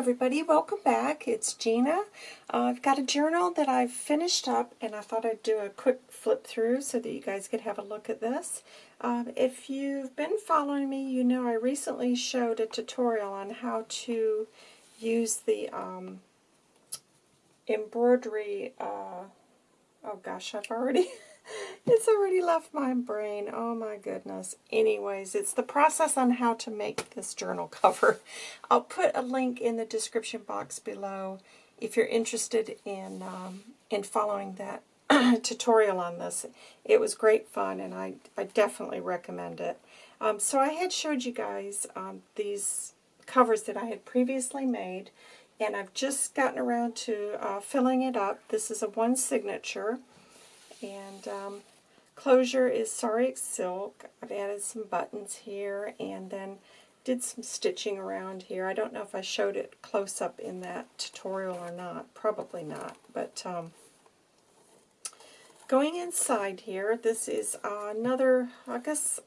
everybody, welcome back. It's Gina. Uh, I've got a journal that I've finished up and I thought I'd do a quick flip through so that you guys could have a look at this. Um, if you've been following me, you know I recently showed a tutorial on how to use the um, embroidery, uh, oh gosh, I've already... it's already left my brain. Oh my goodness. Anyways, it's the process on how to make this journal cover. I'll put a link in the description box below if you're interested in um, in following that tutorial on this. It was great fun and I, I definitely recommend it. Um, so I had showed you guys um, these covers that I had previously made and I've just gotten around to uh, filling it up. This is a one signature. And um, closure is sari silk. I've added some buttons here and then did some stitching around here. I don't know if I showed it close up in that tutorial or not. Probably not. But um, going inside here, this is another, I guess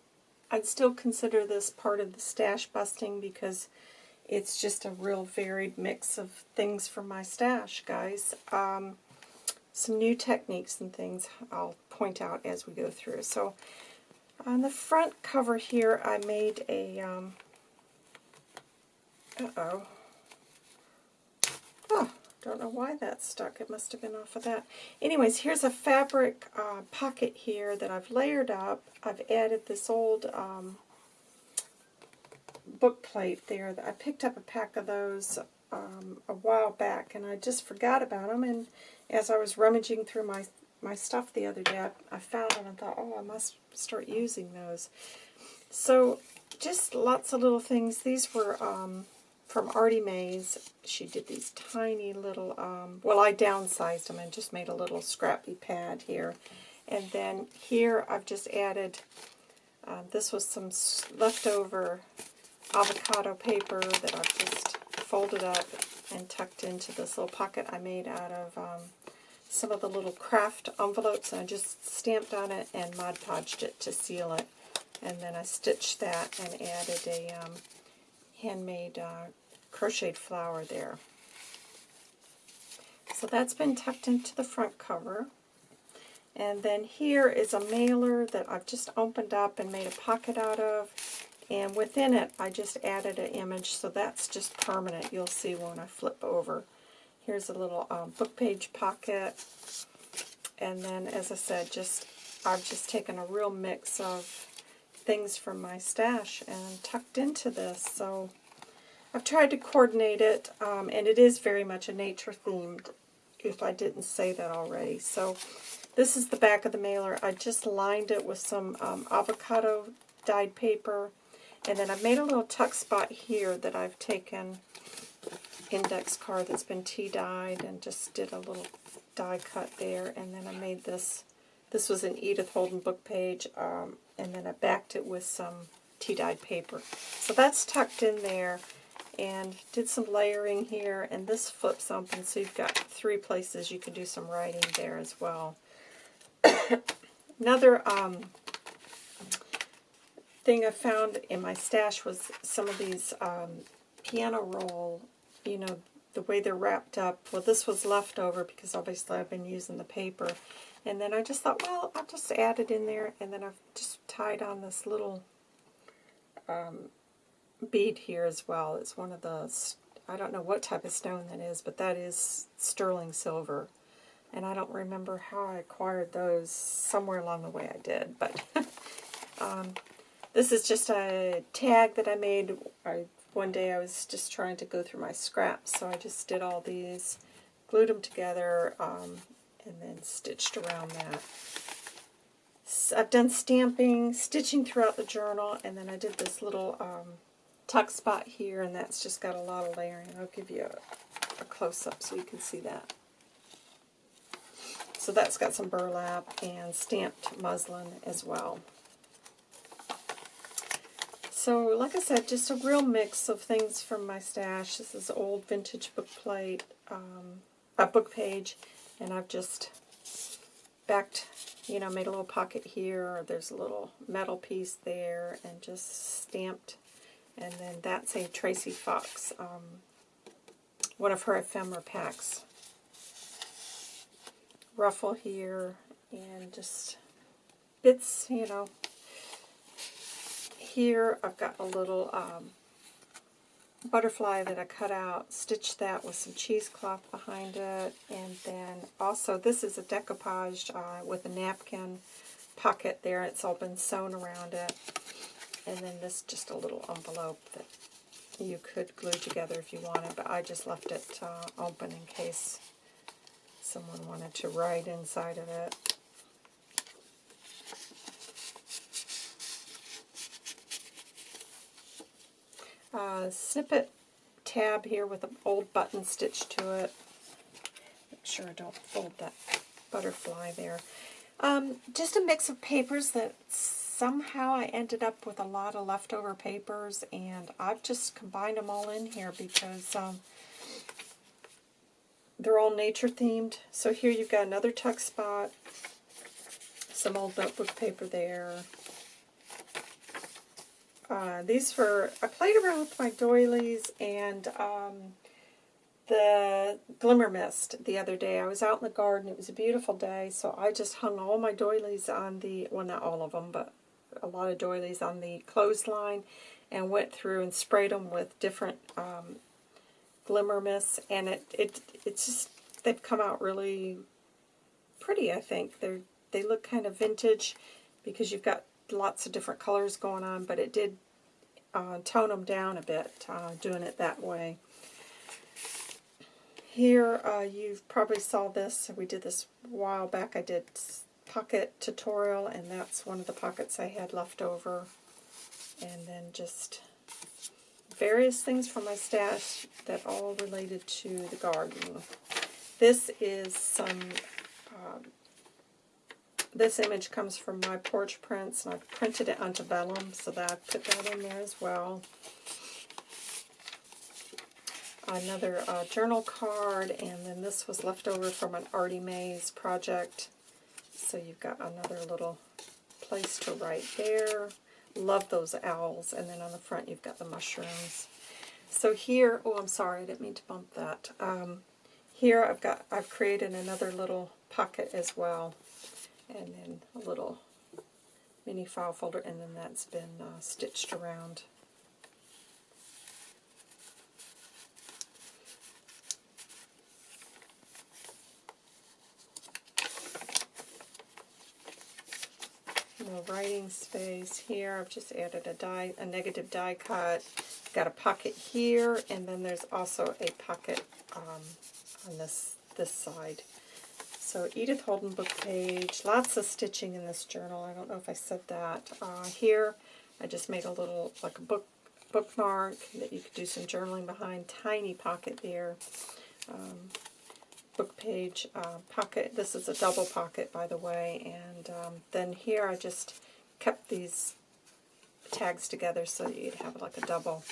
I'd still consider this part of the stash busting because it's just a real varied mix of things from my stash, guys. Um, some new techniques and things I'll point out as we go through. So on the front cover here, I made a, um, uh-oh, oh, don't know why that stuck. It must have been off of that. Anyways, here's a fabric uh, pocket here that I've layered up. I've added this old um, book plate there. That I picked up a pack of those um, a while back, and I just forgot about them, and as I was rummaging through my, my stuff the other day, I, I found them and thought, oh, I must start using those. So just lots of little things. These were um, from Artie Mays. She did these tiny little, um, well, I downsized them and just made a little scrappy pad here. And then here I've just added, uh, this was some leftover avocado paper that I've just folded up and tucked into this little pocket I made out of um, some of the little craft envelopes. And I just stamped on it and Mod Podged it to seal it. And then I stitched that and added a um, handmade uh, crocheted flower there. So that's been tucked into the front cover. And then here is a mailer that I've just opened up and made a pocket out of. And within it, I just added an image, so that's just permanent. You'll see when I flip over. Here's a little um, book page pocket. And then, as I said, just I've just taken a real mix of things from my stash and tucked into this. So I've tried to coordinate it, um, and it is very much a nature-themed, if I didn't say that already. So this is the back of the mailer. I just lined it with some um, avocado dyed paper and then I've made a little tuck spot here that I've taken index card that's been tea dyed and just did a little die cut there. And then I made this, this was an Edith Holden book page, um, and then I backed it with some tea dyed paper. So that's tucked in there and did some layering here and this flips open so you've got three places you can do some writing there as well. Another um, thing I found in my stash was some of these um, piano roll, you know, the way they're wrapped up. Well, this was left over because obviously I've been using the paper. And then I just thought, well, I'll just add it in there. And then I've just tied on this little um, bead here as well. It's one of the, I don't know what type of stone that is, but that is sterling silver. And I don't remember how I acquired those. Somewhere along the way I did. But um, this is just a tag that I made. I, one day I was just trying to go through my scraps, so I just did all these, glued them together, um, and then stitched around that. So I've done stamping, stitching throughout the journal, and then I did this little um, tuck spot here, and that's just got a lot of layering. I'll give you a, a close-up so you can see that. So that's got some burlap and stamped muslin as well. So, like I said, just a real mix of things from my stash. This is old vintage book plate, um, a book page, and I've just backed, you know, made a little pocket here. There's a little metal piece there, and just stamped. And then that's a Tracy Fox um, one of her ephemera packs. Ruffle here, and just bits, you know. Here I've got a little um, butterfly that I cut out, stitched that with some cheesecloth behind it, and then also this is a decoupage uh, with a napkin pocket there. It's all been sewn around it. And then this just a little envelope that you could glue together if you wanted, but I just left it uh, open in case someone wanted to write inside of it. Uh, snippet tab here with an old button stitched to it. Make sure I don't fold that butterfly there. Um, just a mix of papers that somehow I ended up with a lot of leftover papers, and I've just combined them all in here because um, they're all nature themed. So here you've got another tuck spot, some old notebook paper there. Uh, these were, I played around with my doilies and um, the Glimmer Mist the other day. I was out in the garden. It was a beautiful day, so I just hung all my doilies on the, well, not all of them, but a lot of doilies on the clothesline and went through and sprayed them with different um, Glimmer Mists, and it, it it's just, they've come out really pretty, I think. They're, they look kind of vintage because you've got lots of different colors going on, but it did uh, tone them down a bit uh, doing it that way. Here, uh, you probably saw this. We did this a while back. I did pocket tutorial, and that's one of the pockets I had left over. And then just various things from my stash that all related to the garden. This is some, um, this image comes from my porch prints, and I've printed it onto vellum, so that I put that in there as well another uh, journal card, and then this was left over from an Artie Mays project. So you've got another little place to write there. Love those owls. And then on the front you've got the mushrooms. So here, oh I'm sorry, I didn't mean to bump that. Um, here I've got, I've created another little pocket as well. And then a little mini file folder, and then that's been uh, stitched around. more writing space here. I've just added a die, a negative die cut. Got a pocket here, and then there's also a pocket um, on this this side. So Edith Holden book page, lots of stitching in this journal. I don't know if I said that. Uh, here, I just made a little, like a book bookmark that you could do some journaling behind. Tiny pocket there. Um, book page uh, pocket. This is a double pocket, by the way. And um, then here I just kept these tags together so that you'd have like a double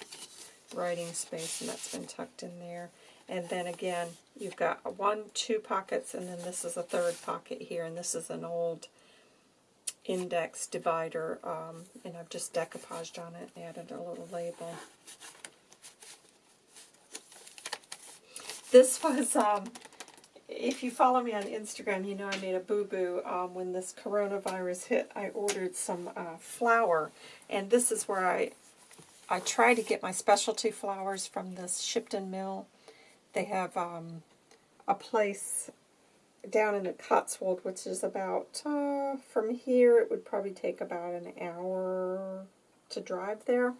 writing space, and that's been tucked in there. And then again, you've got one, two pockets, and then this is a third pocket here, and this is an old index divider, um, and I've just decoupaged on it, and added a little label. This was um, if you follow me on Instagram, you know I made a boo-boo um, when this coronavirus hit. I ordered some uh, flour, and this is where I I try to get my specialty flours from this Shipton Mill. They have um, a place down in the Cotswold, which is about, uh, from here, it would probably take about an hour to drive there.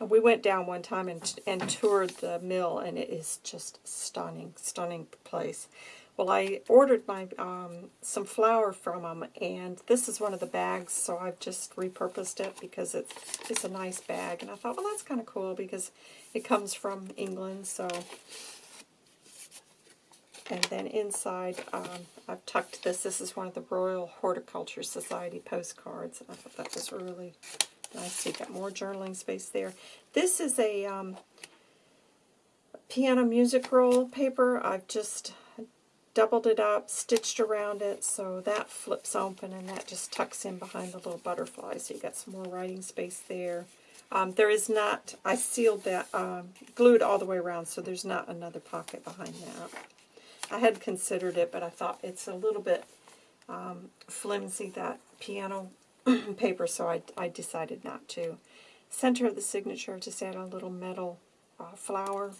And we went down one time and, and toured the mill, and it is just stunning, stunning place. Well, I ordered my um, some flour from them, and this is one of the bags, so I've just repurposed it because it's, it's a nice bag. And I thought, well, that's kind of cool because it comes from England, so... And then inside, um, I've tucked this. This is one of the Royal Horticulture Society postcards. I thought that was really nice. So you got more journaling space there. This is a um, piano music roll paper. I've just doubled it up, stitched around it, so that flips open and that just tucks in behind the little butterfly. So you got some more writing space there. Um, there is not, I sealed that, um, glued all the way around, so there's not another pocket behind that. I had considered it, but I thought it's a little bit um, flimsy, that piano paper, so I, I decided not to. Center of the signature, just add a little metal uh, flower.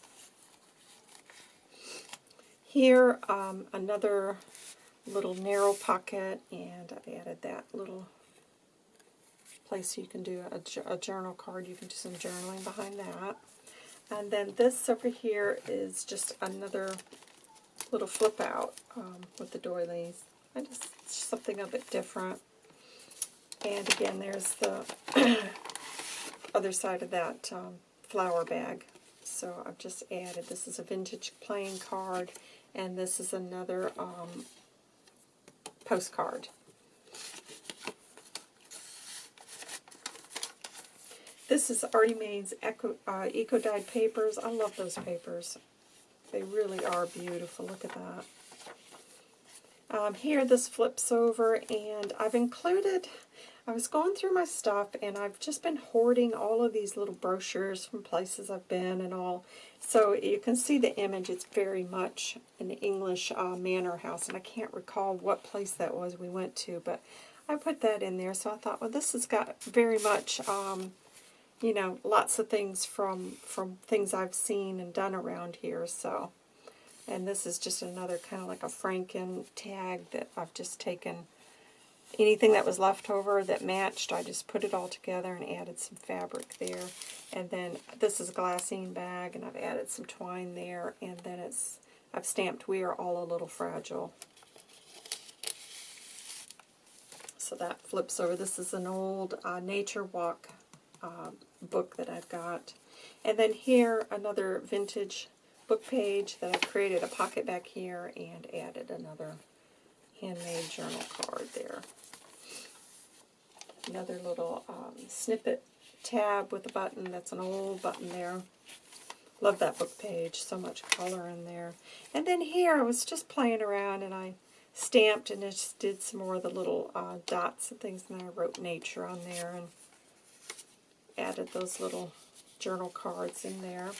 Here, um, another little narrow pocket, and I've added that little place you can do a, a journal card. You can do some journaling behind that. And then this over here is just another little flip out um, with the doilies. I just something a bit different. And again, there's the other side of that um, flower bag. So I've just added, this is a vintage playing card, and this is another um, postcard. This is Artie Maine's Eco, uh, Eco Dyed papers. I love those papers. They really are beautiful. Look at that. Um, here this flips over and I've included, I was going through my stuff and I've just been hoarding all of these little brochures from places I've been and all. So you can see the image, it's very much an English uh, manor house and I can't recall what place that was we went to, but I put that in there. So I thought, well this has got very much, um, you know, lots of things from, from things I've seen and done around here. So and this is just another kind of like a Franken tag that I've just taken anything that was left over that matched, I just put it all together and added some fabric there. And then this is a glassine bag, and I've added some twine there, and then it's I've stamped We Are All a Little Fragile. So that flips over. This is an old uh, Nature Walk uh, book that I've got. And then here, another vintage book page that I created a pocket back here and added another handmade journal card there. Another little um, snippet tab with a button. That's an old button there. Love that book page. So much color in there. And then here I was just playing around and I stamped and just did some more of the little uh, dots and things. And I wrote nature on there and added those little journal cards in there.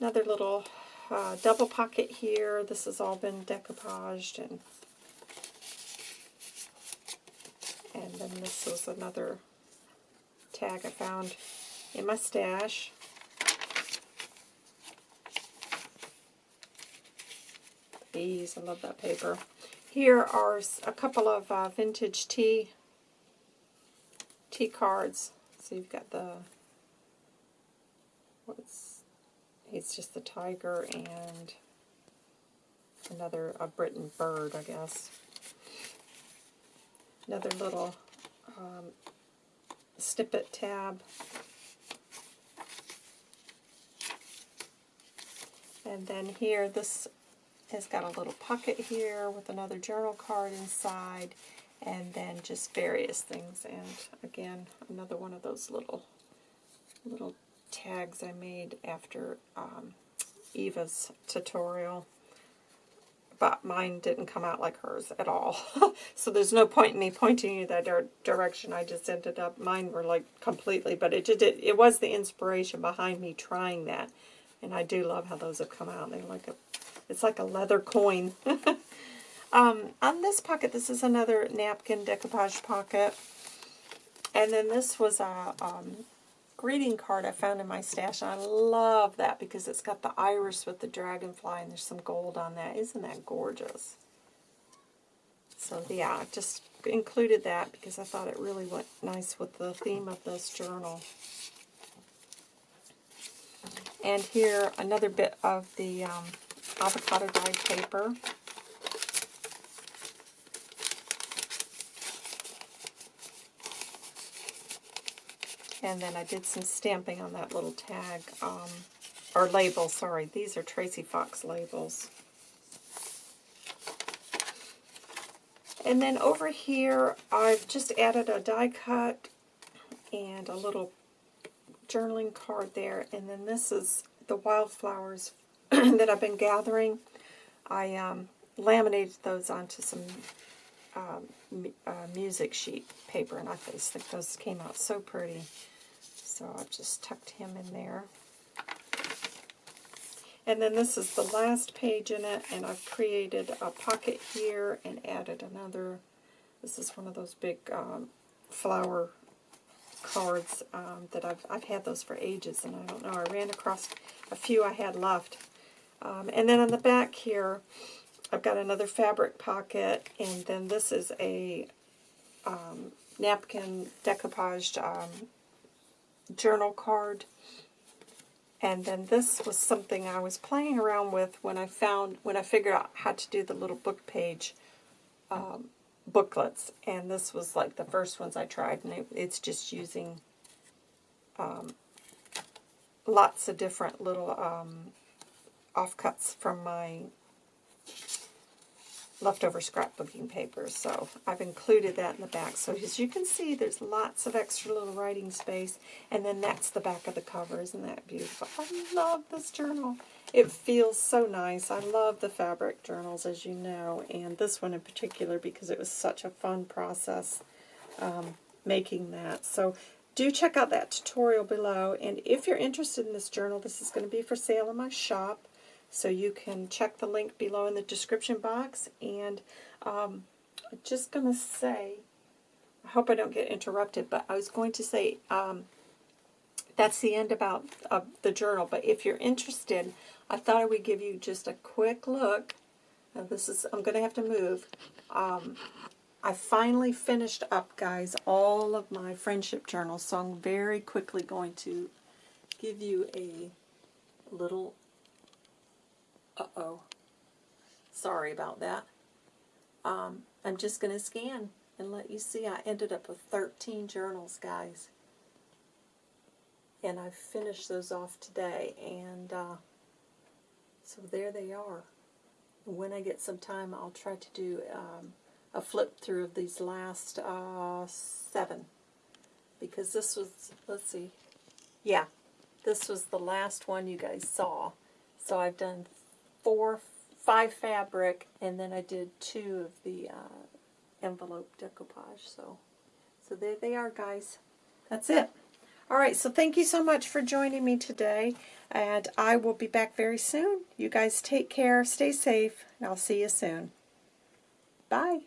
Another little uh, double pocket here. This has all been decoupaged and and then this was another tag I found in my stash. These, I love that paper. Here are a couple of uh, vintage tea tea cards. So you've got the what's it's just the tiger and another, a Britain bird, I guess. Another little um, snippet tab. And then here, this has got a little pocket here with another journal card inside, and then just various things. And again, another one of those little little tags I made after um, Eva's tutorial. But mine didn't come out like hers at all. so there's no point in me pointing you that direction. I just ended up, mine were like completely, but it, just, it, it was the inspiration behind me trying that. And I do love how those have come out. Like a, it's like a leather coin. um, on this pocket, this is another napkin decoupage pocket. And then this was a um, greeting card I found in my stash, and I love that because it's got the iris with the dragonfly, and there's some gold on that. Isn't that gorgeous? So yeah, I just included that because I thought it really went nice with the theme of this journal. And here, another bit of the um, avocado dyed paper. And then I did some stamping on that little tag, um, or label, sorry. These are Tracy Fox labels. And then over here, I've just added a die cut and a little journaling card there. And then this is the wildflowers that I've been gathering. I um, laminated those onto some um, uh, music sheet paper, and I just think those came out so pretty. So I've just tucked him in there. And then this is the last page in it, and I've created a pocket here and added another. This is one of those big um, flower cards um, that I've, I've had those for ages, and I don't know, I ran across a few I had left. Um, and then on the back here, I've got another fabric pocket, and then this is a um, napkin decoupaged um, journal card. And then this was something I was playing around with when I found, when I figured out how to do the little book page um, booklets. And this was like the first ones I tried, and it, it's just using um, lots of different little um, offcuts from my leftover scrapbooking paper. So I've included that in the back. So as you can see, there's lots of extra little writing space. And then that's the back of the cover. Isn't that beautiful? I love this journal. It feels so nice. I love the fabric journals, as you know, and this one in particular because it was such a fun process um, making that. So do check out that tutorial below. And if you're interested in this journal, this is going to be for sale in my shop. So you can check the link below in the description box. And um, I'm just going to say, I hope I don't get interrupted, but I was going to say um, that's the end about uh, the journal. But if you're interested, I thought I would give you just a quick look. Now this is, I'm going to have to move. Um, I finally finished up, guys, all of my friendship journals. So I'm very quickly going to give you a little uh-oh. Sorry about that. Um, I'm just going to scan and let you see I ended up with 13 journals, guys. And I finished those off today. And uh, so there they are. When I get some time, I'll try to do um, a flip through of these last uh, seven. Because this was, let's see, yeah, this was the last one you guys saw. So I've done four, five fabric, and then I did two of the uh, envelope decoupage. So, so there they are, guys. That's it. All right, so thank you so much for joining me today, and I will be back very soon. You guys take care, stay safe, and I'll see you soon. Bye.